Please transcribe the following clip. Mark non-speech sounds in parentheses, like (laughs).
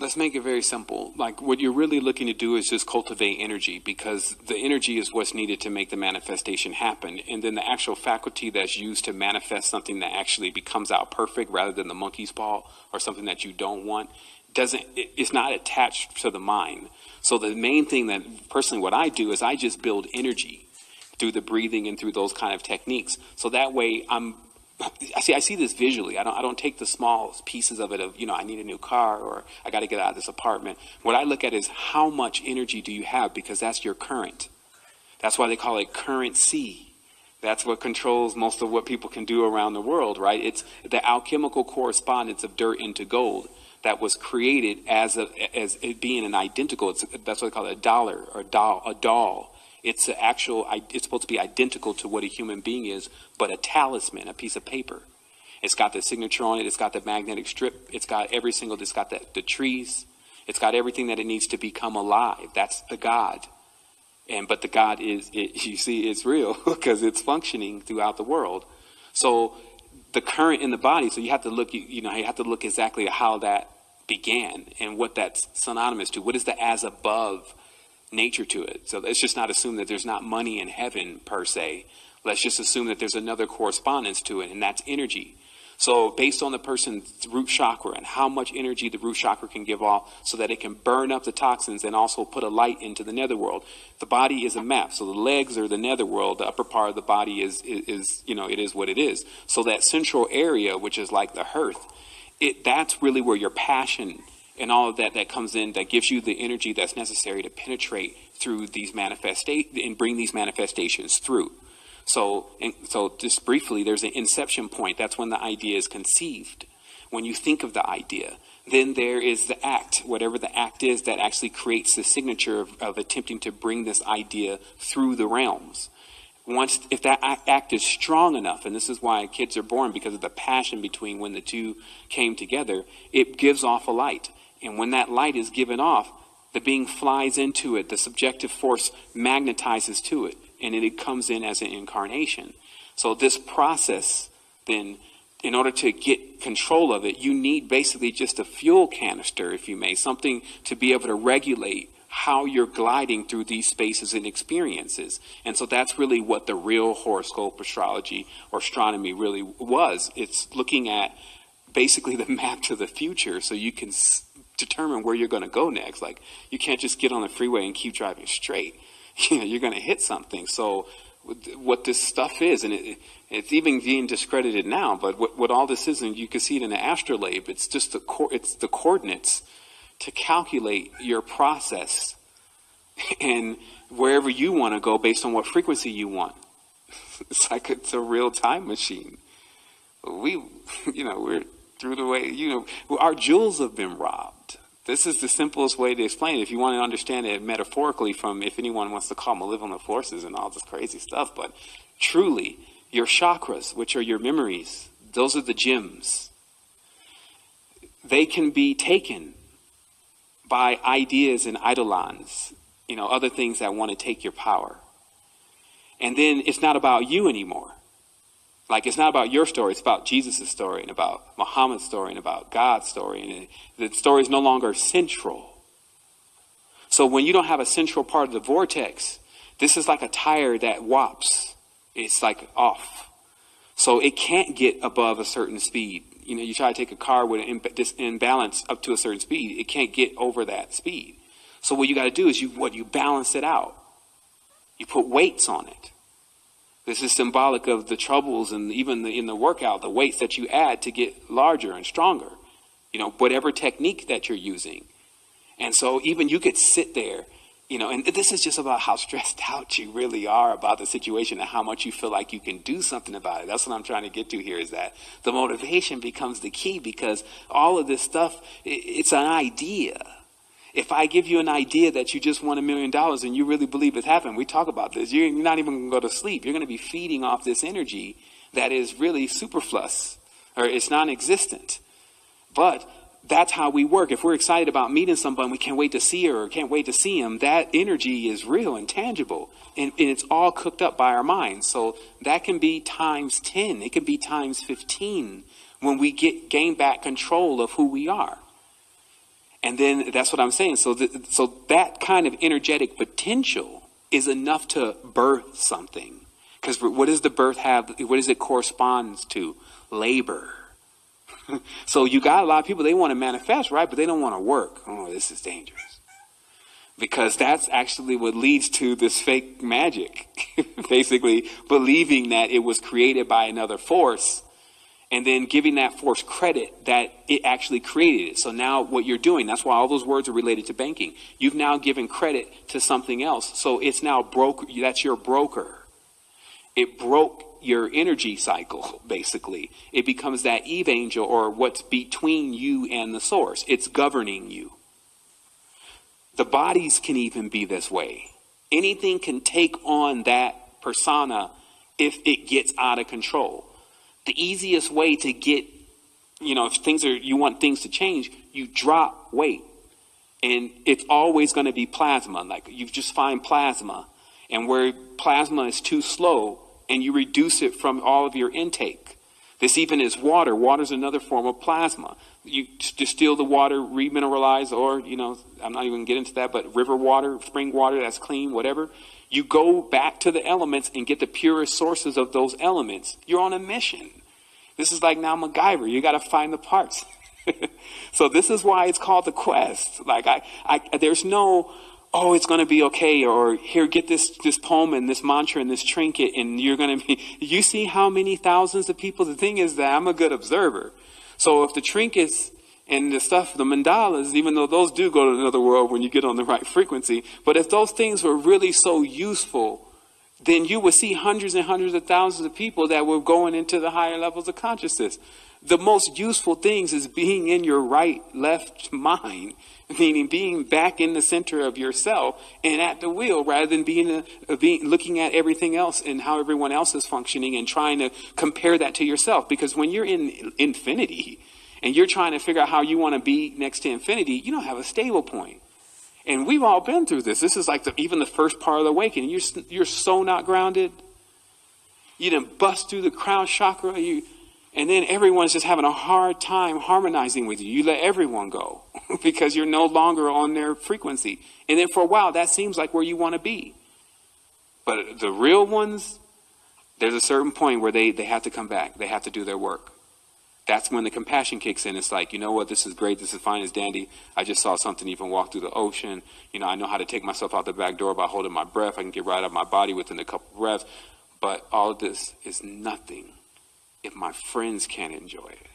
Let's make it very simple. Like what you're really looking to do is just cultivate energy because the energy is what's needed to make the manifestation happen. And then the actual faculty that's used to manifest something that actually becomes out perfect rather than the monkey's paw or something that you don't want doesn't, it's not attached to the mind. So the main thing that personally what I do is I just build energy through the breathing and through those kind of techniques. So that way I'm I see I see this visually. I don't I don't take the small pieces of it of, you know, I need a new car or I got to get out of this apartment. What I look at is how much energy do you have because that's your current. That's why they call it currency. That's what controls most of what people can do around the world, right? It's the alchemical correspondence of dirt into gold that was created as a, as it being an identical. It's, that's what they call it, a dollar or doll, a doll. It's actual, it's supposed to be identical to what a human being is, but a talisman, a piece of paper. It's got the signature on it. It's got the magnetic strip. It's got every single, it's got the, the trees. It's got everything that it needs to become alive. That's the God. And, but the God is, it, (laughs) you see, it's real (laughs) because it's functioning throughout the world. So the current in the body, so you have to look, you, you know, you have to look exactly how that began and what that's synonymous to. What is the as above nature to it. So let's just not assume that there's not money in heaven per se. Let's just assume that there's another correspondence to it, and that's energy. So based on the person's root chakra and how much energy the root chakra can give off so that it can burn up the toxins and also put a light into the netherworld. The body is a map. So the legs are the netherworld. The upper part of the body is, is, is, you know, it is what it is. So that central area, which is like the hearth, it, that's really where your passion and all of that that comes in that gives you the energy that's necessary to penetrate through these manifestations and bring these manifestations through. So, so just briefly, there's an inception point. That's when the idea is conceived. When you think of the idea, then there is the act, whatever the act is that actually creates the signature of, of attempting to bring this idea through the realms once if that act is strong enough and this is why kids are born because of the passion between when the two came together it gives off a light and when that light is given off, the being flies into it. The subjective force magnetizes to it, and it comes in as an incarnation. So this process, then, in order to get control of it, you need basically just a fuel canister, if you may, something to be able to regulate how you're gliding through these spaces and experiences. And so that's really what the real horoscope astrology or astronomy really was. It's looking at basically the (laughs) map to the future so you can determine where you're going to go next. Like you can't just get on the freeway and keep driving straight. (laughs) You know, you're going to hit something. So what this stuff is, and it, it's even being discredited now, but what, what all this is, and you can see it in the astrolabe, it's just the, it's the coordinates to calculate your process (laughs) and wherever you want to go based on what frequency you want. (laughs) It's like it's a real time machine. We, you know, we're through the way, you know, our jewels have been robbed. This is the simplest way to explain it. If you want to understand it metaphorically from if anyone wants to call malevolent forces and all this crazy stuff, but truly, your chakras, which are your memories, those are the gems. They can be taken by ideas and eidolons, you know, other things that want to take your power. And then it's not about you anymore. Like it's not about your story, it's about Jesus' story and about Muhammad's story and about God's story. And the story is no longer central. So when you don't have a central part of the vortex, this is like a tire that wops. It's like off. So it can't get above a certain speed. You know, you try to take a car with an imbalance up to a certain speed, it can't get over that speed. So what you got to do is you what you balance it out. You put weights on it. This is symbolic of the troubles and even the, in the workout, the weights that you add to get larger and stronger. You know, whatever technique that you're using. And so even you could sit there, you know, and this is just about how (laughs) stressed out you really are about the situation and how much you feel like you can do something about it. That's what I'm trying to get to here is that the motivation becomes the key because all of this stuff, it's an idea if I give you an idea that you just won a million dollars and you really believe it's happened, we talk about this, you're not even going to go to sleep. You're going to be feeding off this energy that is really superfluous or it's non existent. But that's how we work. If we're excited about meeting someone, we can't wait to see her or can't wait to see him, that energy is real and tangible. And, and it's all cooked up by our minds. So that can be times 10, it can be times 15 when we get gain back control of who we are. And then that's what I'm saying. So, th- so that kind of energetic potential is enough to birth something. Because what does the birth have? What does it corresponds to? Labor. (laughs) so you got a lot of people, they want to manifest, right? But they don't want to work. Oh, this is dangerous. Because that's actually what leads to this fake magic. (laughs) Basically, believing that it was created by another force and then giving that force credit that it actually created it. So now what you're doing, that's why all those words are related to banking. You've now given credit to something else. So it's now broke, that's your broker. It broke your energy cycle, basically. It becomes that Eve angel or what's between you and the source. It's governing you. The bodies can even be this way. Anything can take on that persona if it gets out of control the easiest way to get, you know, if things are, you want things to change, you drop weight. And it's always going to be plasma. Like you just find plasma. And where plasma is too slow, and you reduce it from all of your intake. This even is water. Water is another form of plasma. You distill the water, remineralize, or, you know, I'm not even going to get into that, but river water, spring water that's clean, whatever. You go back to the elements and get the purest sources of those elements. You're on a mission. This is like now MacGyver. You got to find the parts. (laughs) so this is why it's called the quest. Like I, I there's no, oh, it's going to be okay, or here, get this this poem and this mantra and this trinket, and you're going to be. (laughs) You see how many thousands of people. The thing is that I'm a good observer. So if the trinkets and the stuff, the mandalas, even though those do go to another world when you get on the right frequency, but if those things were really so useful, then you would see hundreds and hundreds of thousands of people that were going into the higher levels of consciousness. The most useful things is being in your right, left mind, (laughs) meaning being back in the center of yourself and at the wheel rather than being, a being looking at everything else and how everyone else is functioning and trying to compare that to yourself. Because when you're in infinity, and you're trying to figure out how you want to be next to infinity, you don't have a stable point. And we've all been through this. This is like the, even the first part of the awakening. You're, you're so not grounded. You didn't bust through the crown chakra. You, and then everyone's just having a hard time harmonizing with you. You let everyone go (laughs) because you're no longer on their frequency. And then for a while, that seems like where you want to be. But the real ones, there's a certain point where they, they have to come back. They have to do their work that's when the compassion kicks in. It's like, you know what, this is great, this is fine as dandy. I just saw something even walk through the ocean. You know, I know how to take myself out the back door by holding my breath. I can get right out of my body within a couple breaths. But all of this is nothing if my friends can't enjoy it.